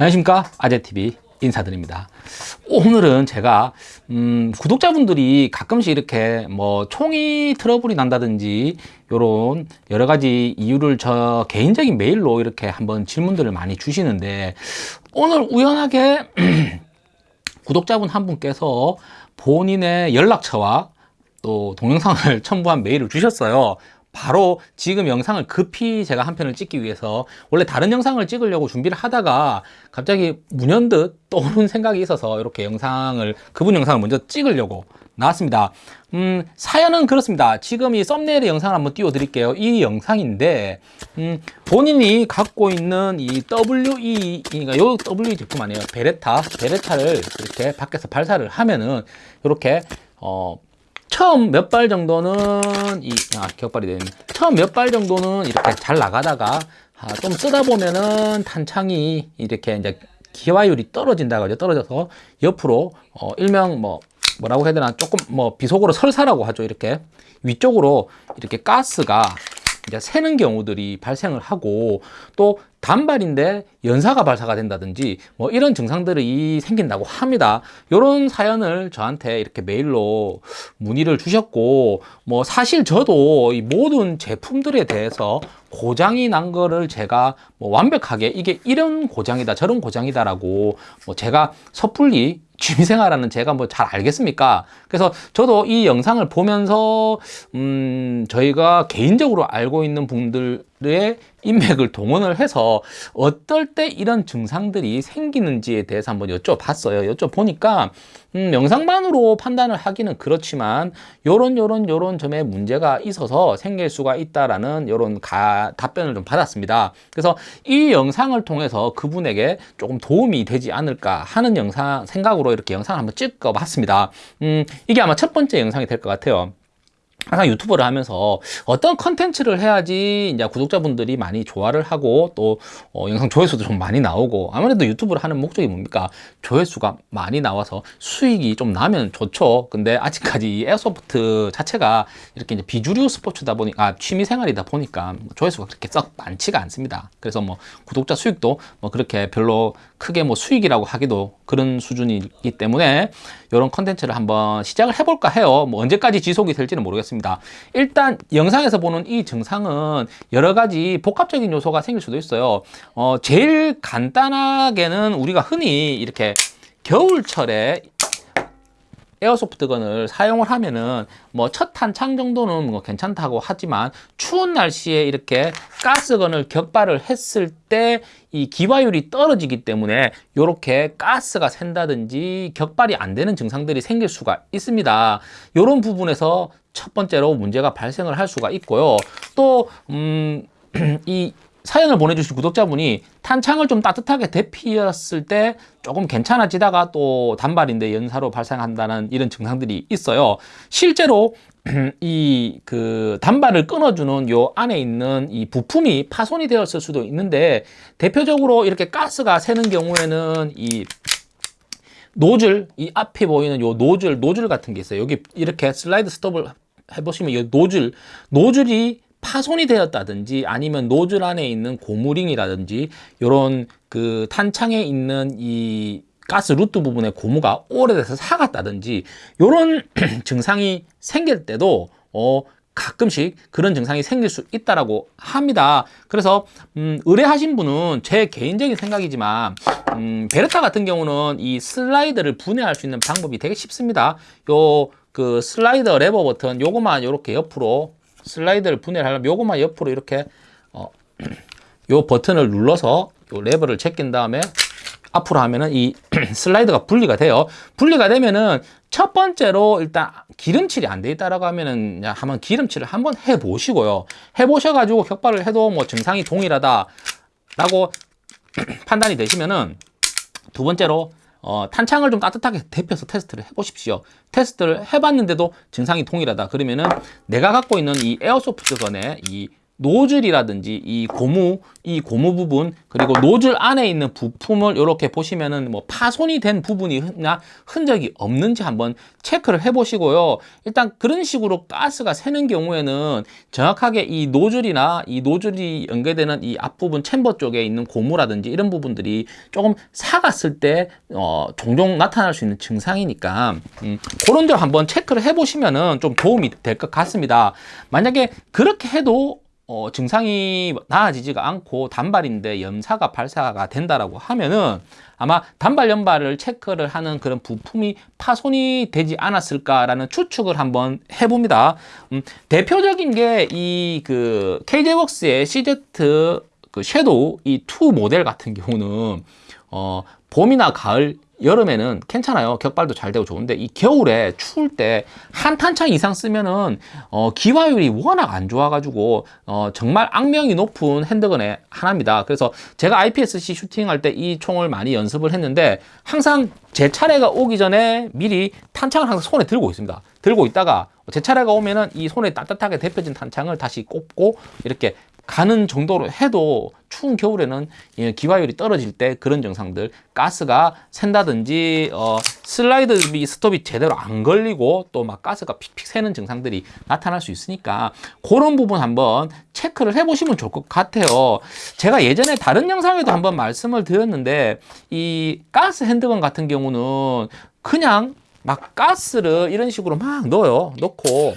안녕하십니까? 아재TV 인사드립니다. 오늘은 제가 음, 구독자분들이 가끔씩 이렇게 뭐 총이 트러블이 난다든지 요런 여러 가지 이유를 저 개인적인 메일로 이렇게 한번 질문들을 많이 주시는데 오늘 우연하게 구독자분 한 분께서 본인의 연락처와 또 동영상을 첨부한 메일을 주셨어요 바로 지금 영상을 급히 제가 한 편을 찍기 위해서 원래 다른 영상을 찍으려고 준비를 하다가 갑자기 문연듯 떠오른 생각이 있어서 이렇게 영상을 그분 영상을 먼저 찍으려고 나왔습니다. 음, 사연은 그렇습니다. 지금 이 썸네일의 영상을 한번 띄워 드릴게요. 이 영상인데 음, 본인이 갖고 있는 이 WE 그러니까 요 WE 제품 아니에요. 베레타 베레타를 이렇게 밖에서 발사를 하면은 이렇게 어 처음 몇 발 정도는 이 아, 격발이 되는 처음 몇 발 정도는 이렇게 잘 나가다가 아, 좀 쓰다 보면은 탄창이 이렇게 이제 기화율이 떨어진다고 하죠. 떨어져서 옆으로 어, 일명 뭐 뭐라고 해야 되나? 조금 뭐 비속어로 설사라고 하죠. 이렇게. 위쪽으로 이렇게 가스가 이제 새는 경우들이 발생을 하고 또 단발인데 연사가 발사가 된다든지 뭐 이런 증상들이 생긴다고 합니다. 이런 사연을 저한테 이렇게 메일로 문의를 주셨고 뭐 사실 저도 이 모든 제품들에 대해서 고장이 난 거를 제가 뭐 완벽하게 이게 이런 고장이다 저런 고장이다 라고 뭐 제가 섣불리 취미생활하는 제가 뭐 잘 알겠습니까? 그래서 저도 이 영상을 보면서 음 저희가 개인적으로 알고 있는 분들의 인맥을 동원을 해서 어떨 때 이런 증상들이 생기는지에 대해서 한번 여쭤봤어요. 여쭤보니까 음, 영상만으로 판단을 하기는 그렇지만 요런 요런 요런 점에 문제가 있어서 생길 수가 있다라는 요런 가, 답변을 좀 받았습니다. 그래서 이 영상을 통해서 그분에게 조금 도움이 되지 않을까 하는 영상 생각으로 이렇게 영상을 한번 찍어 봤습니다. 음, 이게 아마 첫 번째 영상이 될 것 같아요. 항상 유튜브를 하면서 어떤 컨텐츠를 해야지 이제 구독자분들이 많이 좋아를 하고 또 어, 영상 조회수도 좀 많이 나오고 아무래도 유튜브를 하는 목적이 뭡니까? 조회수가 많이 나와서 수익이 좀 나면 좋죠. 근데 아직까지 이 airsoft 자체가 이렇게 이제 비주류 스포츠다 보니까 아, 취미 생활이다 보니까 조회수가 그렇게 썩 많지가 않습니다. 그래서 뭐 구독자 수익도 뭐 그렇게 별로 크게 뭐 수익이라고 하기도 그런 수준이기 때문에 이런 컨텐츠를 한번 시작을 해볼까 해요. 뭐 언제까지 지속이 될지는 모르겠습니다. 일단 영상에서 보는 이 증상은 여러 가지 복합적인 요소가 생길 수도 있어요. 어, 제일 간단하게는 우리가 흔히 이렇게 겨울철에 에어소프트건을 사용을 하면은 뭐 첫 탄창 정도는 뭐 괜찮다고 하지만 추운 날씨에 이렇게 가스건을 격발을 했을 때 이 기화율이 떨어지기 때문에 이렇게 가스가 샌다든지 격발이 안 되는 증상들이 생길 수가 있습니다. 이런 부분에서 첫 번째로 문제가 발생을 할 수가 있고요. 또 음, 이 사연을 보내주신 구독자분이 탄창을 좀 따뜻하게 데피었을 때 조금 괜찮아지다가 또 단발인데 연사로 발생한다는 이런 증상들이 있어요. 실제로 이 그 단발을 끊어주는 요 안에 있는 이 부품이 파손이 되었을 수도 있는데 대표적으로 이렇게 가스가 새는 경우에는 이 노즐 이 앞에 보이는 요 노즐 노즐 같은 게 있어요. 여기 이렇게 슬라이드 스톱을 해보시면 이 노즐 노즐이 파손이 되었다든지 아니면 노즐 안에 있는 고무링이라든지 이런 그 탄창에 있는 이 가스 루트 부분의 고무가 오래돼서 삭았다든지 이런 증상이 생길 때도 어 가끔씩 그런 증상이 생길 수 있다라고 합니다. 그래서 음, 의뢰하신 분은 제 개인적인 생각이지만 음, 베레타 같은 경우는 이 슬라이드를 분해할 수 있는 방법이 되게 쉽습니다. 요 그 슬라이더 레버 버튼 요거만 이렇게 옆으로 슬라이드를 분해를 하려면 요것만 옆으로 이렇게 어, 요 버튼을 눌러서 요 레버를 제낀 다음에 앞으로 하면은 이 슬라이드가 분리가 돼요. 분리가 되면은 첫 번째로 일단 기름칠이 안 돼 있다라고 하면은 한번 기름칠을 한번 해 보시고요. 해 보셔 가지고 격발을 해도 뭐 증상이 동일하다라고 판단이 되시면은 두 번째로 어, 탄창을 좀 따뜻하게 데펴서 테스트를 해보십시오. 테스트를 해봤는데도 증상이 동일하다. 그러면은 내가 갖고 있는 이 airsoft gun의 이 노즐이라든지 이 고무 이 고무 부분 그리고 노즐 안에 있는 부품을 이렇게 보시면은 뭐 파손이 된 부분이나 흔적이 없는지 한번 체크를 해 보시고요. 일단 그런 식으로 가스가 새는 경우에는 정확하게 이 노즐이나 이 노즐이 연결되는 이 앞부분 chamber 쪽에 있는 고무라든지 이런 부분들이 조금 사갔을 때 어, 종종 나타날 수 있는 증상이니까 음, 그런 점 한번 체크를 해 보시면은 좀 도움이 될 것 같습니다. 만약에 그렇게 해도 어, 증상이 나아지지가 않고 단발인데 염사가 발사가 된다라고 하면은 아마 단발 연발을 체크를 하는 그런 부품이 파손이 되지 않았을까라는 추측을 한번 해봅니다. 음, 대표적인 게 이 그 KJ웍스의 CZ 그 섀도우 이 2 모델 같은 경우는 어, 봄이나 가을 여름에는 괜찮아요. 격발도 잘 되고 좋은데 이 겨울에 추울 때 한 탄창 이상 쓰면은 어, 기화율이 워낙 안 좋아 가지고 어, 정말 악명이 높은 핸드건의 하나입니다. 그래서 제가 IPSC 슈팅할 때 이 총을 많이 연습을 했는데 항상 제 차례가 오기 전에 미리 탄창을 항상 손에 들고 있습니다. 들고 있다가 제 차례가 오면은 이 손에 따뜻하게 데펴진 탄창을 다시 꼽고 이렇게 가는 정도로 해도 추운 겨울에는 기화율이 떨어질 때 그런 증상들 가스가 샌다든지 어, 슬라이드 스톱이 제대로 안 걸리고 또 막 가스가 픽픽 새는 증상들이 나타날 수 있으니까 그런 부분 한번 체크를 해보시면 좋을 것 같아요. 제가 예전에 다른 영상에도 한번 말씀을 드렸는데 이 가스 핸드건 같은 경우는 그냥 막 가스를 이런 식으로 막 넣어요. 넣고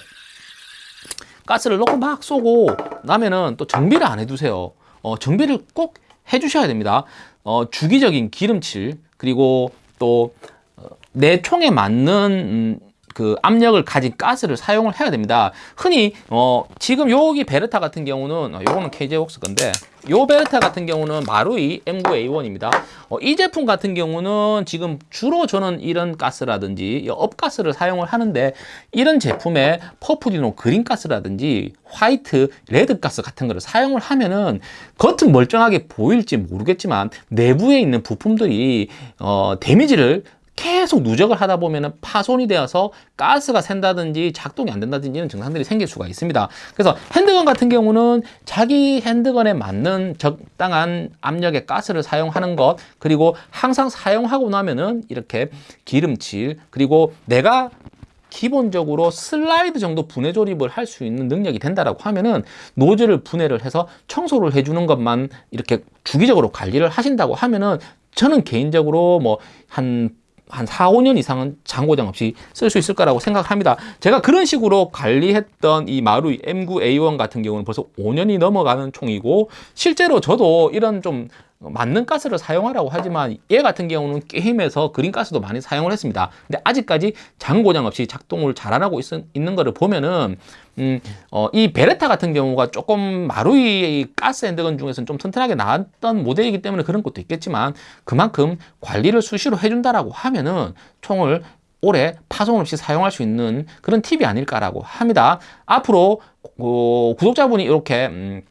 가스를 넣고 막 쏘고 나면은 또 정비를 안 해두세요. 어, 정비를 꼭 해주셔야 됩니다. 어, 주기적인 기름칠 그리고 또내 어, 총에 맞는 음, 그 압력을 가진 가스를 사용을 해야 됩니다. 흔히 어 지금 여기 베르타 같은 경우는 어, 요거는 KJ웍스 건데 요 베르타 같은 경우는 마루이 M9A1입니다. 어, 이 제품 같은 경우는 지금 주로 저는 이런 가스라든지 업가스를 사용을 하는데 이런 제품에 퍼프디노 green 가스라든지 화이트, red 가스 같은 거를 사용을 하면은 겉은 멀쩡하게 보일지 모르겠지만 내부에 있는 부품들이 어, 데미지를 계속 누적을 하다 보면 파손이 되어서 가스가 샌다든지 작동이 안 된다든지 이런 증상들이 생길 수가 있습니다. 그래서 handgun 같은 경우는 자기 handgun에 맞는 적당한 압력의 가스를 사용하는 것 그리고 항상 사용하고 나면은 이렇게 기름칠 그리고 내가 기본적으로 슬라이드 정도 분해 조립을 할 수 있는 능력이 된다라고 하면은 노즐을 분해를 해서 청소를 해주는 것만 이렇게 주기적으로 관리를 하신다고 하면은 저는 개인적으로 뭐 한 한 4, 5년 이상은 장고장 없이 쓸 수 있을 거라고 생각합니다. 제가 그런 식으로 관리했던 이 마루이 M9A1 같은 경우는 벌써 5년이 넘어가는 총이고 실제로 저도 이런 좀 맞는 가스를 사용하라고 하지만 얘 같은 경우는 게임에서 그린가스도 많이 사용을 했습니다. 근데 아직까지 장고장 없이 작동을 잘 안 하고 있, 는 거를 보면은 음, 어, 이 베레타 같은 경우가 조금 마루이 가스 핸드건 중에서는 좀 튼튼하게 나왔던 모델이기 때문에 그런 것도 있겠지만 그만큼 관리를 수시로 해준다라고 하면은 총을 오래 파손 없이 사용할 수 있는 그런 팁이 아닐까라고 합니다. 앞으로 어, 구독자분이 이렇게 음,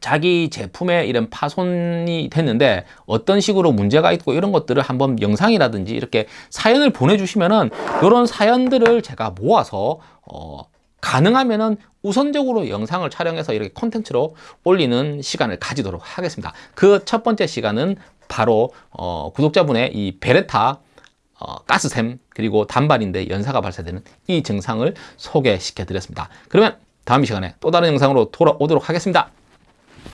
자기 제품에 이런 파손이 됐는데 어떤 식으로 문제가 있고 이런 것들을 한번 영상이라든지 이렇게 사연을 보내주시면은 이런 사연들을 제가 모아서 어, 가능하면은 우선적으로 영상을 촬영해서 이렇게 콘텐츠로 올리는 시간을 가지도록 하겠습니다. 그 첫 번째 시간은 바로 어, 구독자분의 이 베레타 어, 가스샘 그리고 단발인데 연사가 발사되는 이 증상을 소개시켜 드렸습니다. 그러면 다음 시간에 또 다른 영상으로 돌아오도록 하겠습니다.